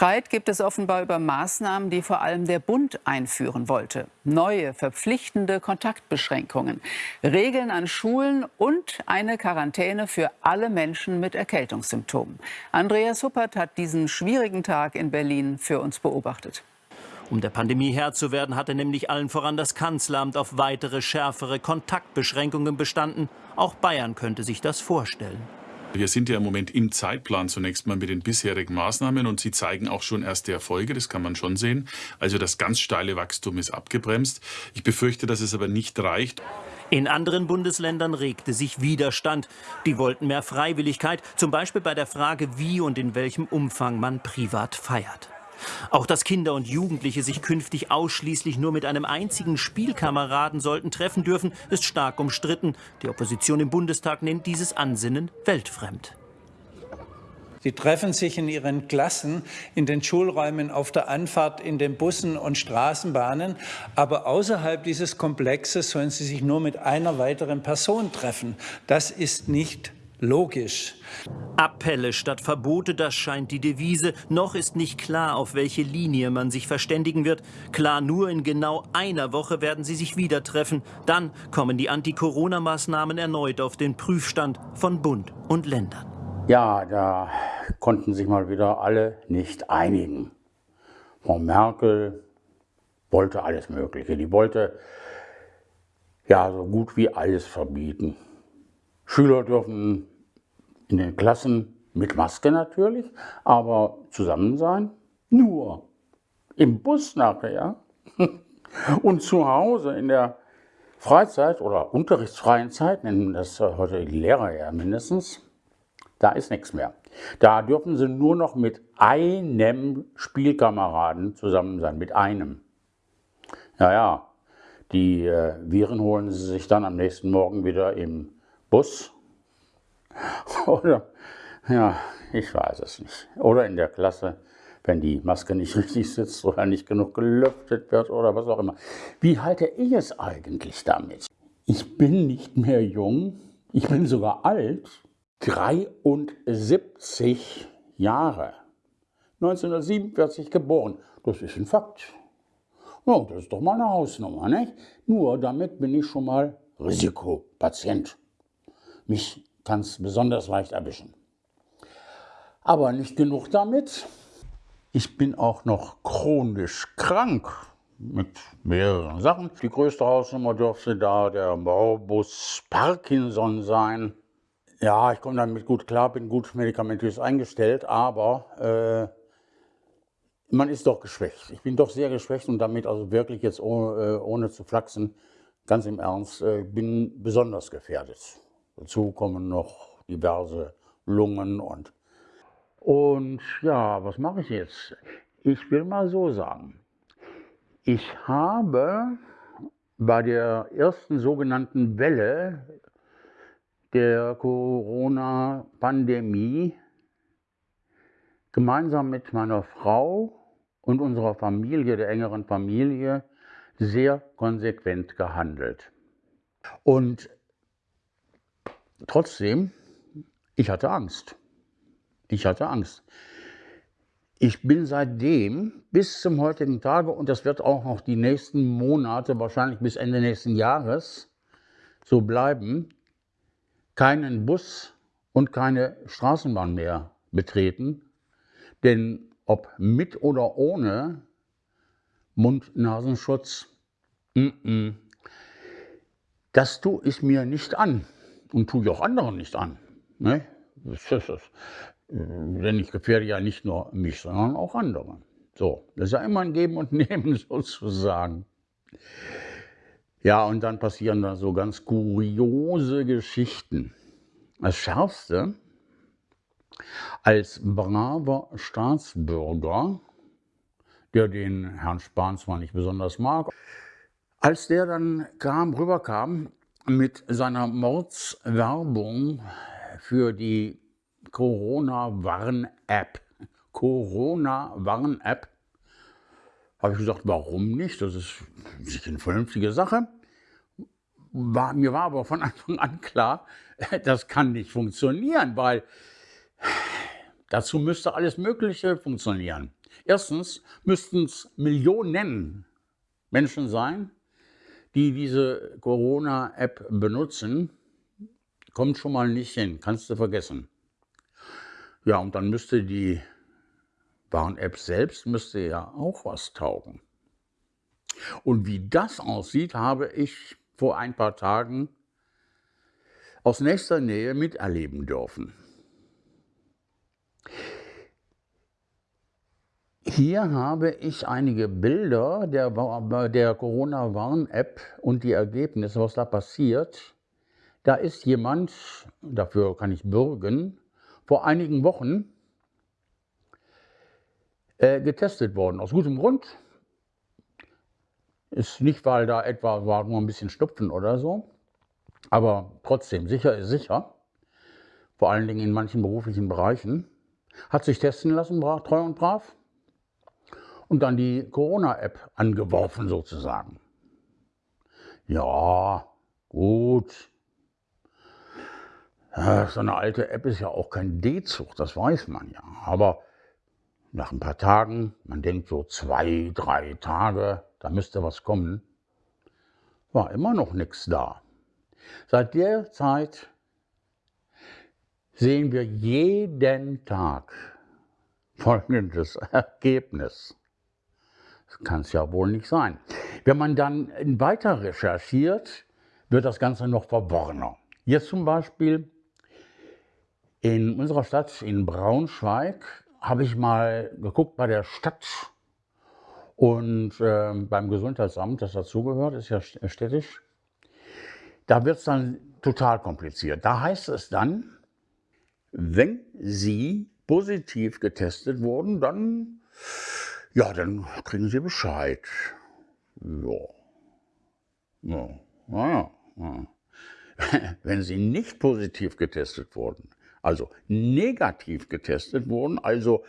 Streit gibt es offenbar über Maßnahmen, die vor allem der Bund einführen wollte. Neue, verpflichtende Kontaktbeschränkungen, Regeln an Schulen und eine Quarantäne für alle Menschen mit Erkältungssymptomen. Andreas Huppert hat diesen schwierigen Tag in Berlin für uns beobachtet. Um der Pandemie Herr zu werden, hatte nämlich allen voran das Kanzleramt auf weitere schärfere Kontaktbeschränkungen bestanden. Auch Bayern könnte sich das vorstellen. Wir sind ja im Moment im Zeitplan zunächst mal mit den bisherigen Maßnahmen und sie zeigen auch schon erste Erfolge, das kann man schon sehen. Also das ganz steile Wachstum ist abgebremst. Ich befürchte, dass es aber nicht reicht. In anderen Bundesländern regte sich Widerstand. Die wollten mehr Freiwilligkeit, zum Beispiel bei der Frage, wie und in welchem Umfang man privat feiert. Auch dass Kinder und Jugendliche sich künftig ausschließlich nur mit einem einzigen Spielkameraden sollten treffen dürfen, ist stark umstritten. Die Opposition im Bundestag nennt dieses Ansinnen weltfremd. Sie treffen sich in ihren Klassen, in den Schulräumen, auf der Anfahrt, in den Bussen und Straßenbahnen. Aber außerhalb dieses Komplexes sollen sie sich nur mit einer weiteren Person treffen. Das ist nicht logisch. Appelle statt Verbote, das scheint die Devise. Noch ist nicht klar, auf welche Linie man sich verständigen wird. Klar, nur in genau einer Woche werden sie sich wieder treffen. Dann kommen die Anti-Corona-Maßnahmen erneut auf den Prüfstand von Bund und Ländern. Ja, da konnten sich mal wieder alle nicht einigen. Frau Merkel wollte alles Mögliche. Die wollte ja so gut wie alles verbieten. Schüler dürfen in den Klassen mit Maske natürlich, aber zusammen sein nur im Bus nachher und zu Hause in der Freizeit oder unterrichtsfreien Zeit, nennen das heute die Lehrer ja mindestens, da ist nichts mehr. Da dürfen sie nur noch mit einem Spielkameraden zusammen sein, mit einem. Ja, ja, die äh, Viren holen sie sich dann am nächsten Morgen wieder im Bus oder, ja, ich weiß es nicht. Oder in der Klasse, wenn die Maske nicht richtig sitzt oder nicht genug gelüftet wird oder was auch immer. Wie halte ich es eigentlich damit? Ich bin nicht mehr jung, ich bin sogar alt, 73 Jahre. 1947 geboren. Das ist ein Fakt. Ja, das ist doch mal eine Hausnummer, nicht? Nur damit bin ich schon mal Risikopatient. Mich kann es besonders leicht erwischen. Aber nicht genug damit. Ich bin auch noch chronisch krank mit mehreren Sachen. Die größte Hausnummer dürfte da der Morbus Parkinson sein. Ja, ich komme damit gut klar, bin gut medikamentös eingestellt, aber äh, man ist doch geschwächt. Ich bin doch sehr geschwächt und damit also wirklich jetzt ohne, äh, ohne zu flachsen, ganz im Ernst, äh, bin besonders gefährdet. Dazu kommen noch diverse Lungen und... Und ja, was mache ich jetzt? Ich will mal so sagen, ich habe bei der ersten sogenannten Welle der Corona-Pandemie gemeinsam mit meiner Frau und unserer Familie, der engeren Familie, sehr konsequent gehandelt. Und Trotzdem, ich hatte Angst. Ich hatte Angst. Ich bin seitdem bis zum heutigen Tage, und das wird auch noch die nächsten Monate, wahrscheinlich bis Ende nächsten Jahres, so bleiben, keinen Bus und keine Straßenbahn mehr betreten. Denn ob mit oder ohne Mund-Nasenschutz, das tue ich mir nicht an und tue ich auch anderen nicht an. Ne? Das ist das. Denn ich gefährde ja nicht nur mich, sondern auch andere. So, das ist ja immer ein Geben und Nehmen sozusagen. Ja, und dann passieren da so ganz kuriose Geschichten. Das Schärfste, als braver Staatsbürger, der den Herrn Spahn zwar nicht besonders mag, als der dann kam, rüberkam mit seiner Mordswerbung für die Corona-Warn-App. Corona-Warn-App. Habe ich gesagt, warum nicht? Das ist eine vernünftige Sache. War, mir war aber von Anfang an klar, das kann nicht funktionieren, weil dazu müsste alles Mögliche funktionieren. Erstens müssten es Millionen Menschen sein, die diese Corona-App benutzen. Kommt schon mal nicht hin, kannst du vergessen. Ja, und dann müsste die Warn-App selbst müsste ja auch was taugen. Und wie das aussieht, habe ich vor ein paar Tagen aus nächster Nähe miterleben dürfen. Hier habe ich einige Bilder der, der Corona-Warn-App und die Ergebnisse, was da passiert. Da ist jemand, dafür kann ich bürgen, vor einigen Wochen äh, getestet worden. Aus gutem Grund. Ist nicht, weil da etwa war nur ein bisschen Schnupfen oder so. Aber trotzdem, sicher ist sicher. Vor allen Dingen in manchen beruflichen Bereichen. Hat sich testen lassen, treu und brav. Und dann die Corona-App angeworfen sozusagen. Ja, gut. So eine alte App ist ja auch kein D-Zug, das weiß man ja. Aber nach ein paar Tagen, man denkt so zwei, drei Tage, da müsste was kommen, war immer noch nichts da. Seit der Zeit sehen wir jeden Tag folgendes Ergebnis. Das kann es ja wohl nicht sein. Wenn man dann weiter recherchiert, wird das Ganze noch verworrener. Jetzt zum Beispiel in unserer Stadt in Braunschweig habe ich mal geguckt bei der Stadt und äh, beim Gesundheitsamt, das dazugehört, ist ja städtisch. Da wird es dann total kompliziert. Da heißt es dann, wenn Sie positiv getestet wurden, dann, ja, dann kriegen Sie Bescheid. Ja. Ja, ja, ja. Wenn Sie nicht positiv getestet wurden, also negativ getestet wurden, also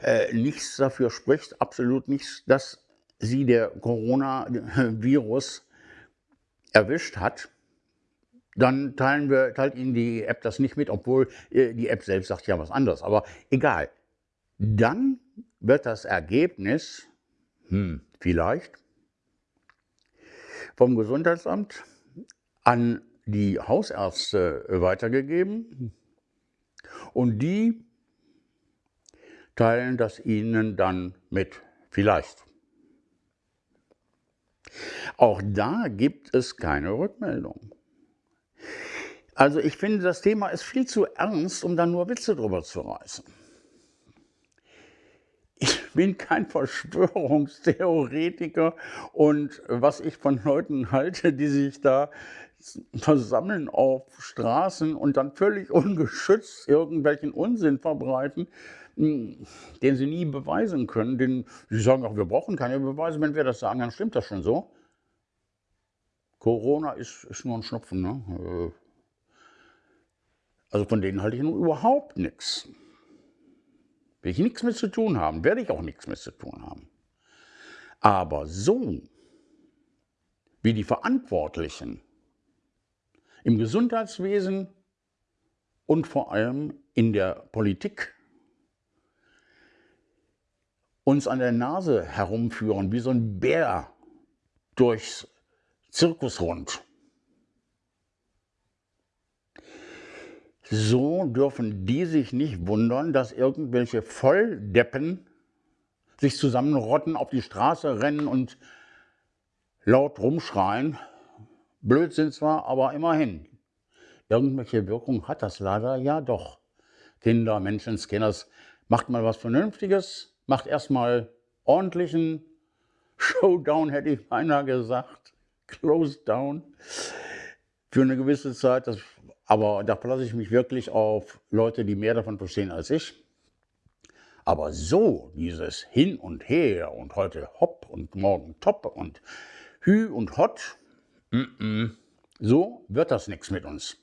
äh, nichts dafür spricht, absolut nichts, dass sie der Coronavirus erwischt hat, dann teilen wir, teilt Ihnen die App das nicht mit, obwohl äh, die App selbst sagt ja was anderes. Aber egal. Dann wird das Ergebnis, hm, vielleicht, vom Gesundheitsamt an die Hausärzte weitergegeben. Und die teilen das Ihnen dann mit. Vielleicht. Auch da gibt es keine Rückmeldung. Also ich finde, das Thema ist viel zu ernst, um da nur Witze drüber zu reißen. Bin kein Verschwörungstheoretiker und was ich von Leuten halte, die sich da versammeln auf Straßen und dann völlig ungeschützt irgendwelchen Unsinn verbreiten, hm, den sie nie beweisen können. Den, sie sagen auch, wir brauchen keine Beweise. Wenn wir das sagen, dann stimmt das schon so. Corona ist, ist nur ein Schnupfen. Ne? Äh, also von denen halte ich nun überhaupt nichts. Will ich nichts mit zu tun haben, werde ich auch nichts mit zu tun haben. Aber so, wie die Verantwortlichen im Gesundheitswesen und vor allem in der Politik uns an der Nase herumführen, wie so ein Bär durchs Zirkusrund. So dürfen die sich nicht wundern, dass irgendwelche Volldeppen sich zusammenrotten, auf die Straße rennen und laut rumschreien, Blöd sind zwar, aber immerhin. Irgendwelche Wirkung hat das leider ja doch. Kinder, Menschenskinders, macht mal was Vernünftiges, macht erstmal ordentlichen Showdown, hätte ich beinahe gesagt. Close down. Für eine gewisse Zeit. Das, aber da verlasse ich mich wirklich auf Leute, die mehr davon verstehen als ich. Aber so, dieses Hin und Her und heute hopp und morgen top und hü und hott, so wird das nichts mit uns.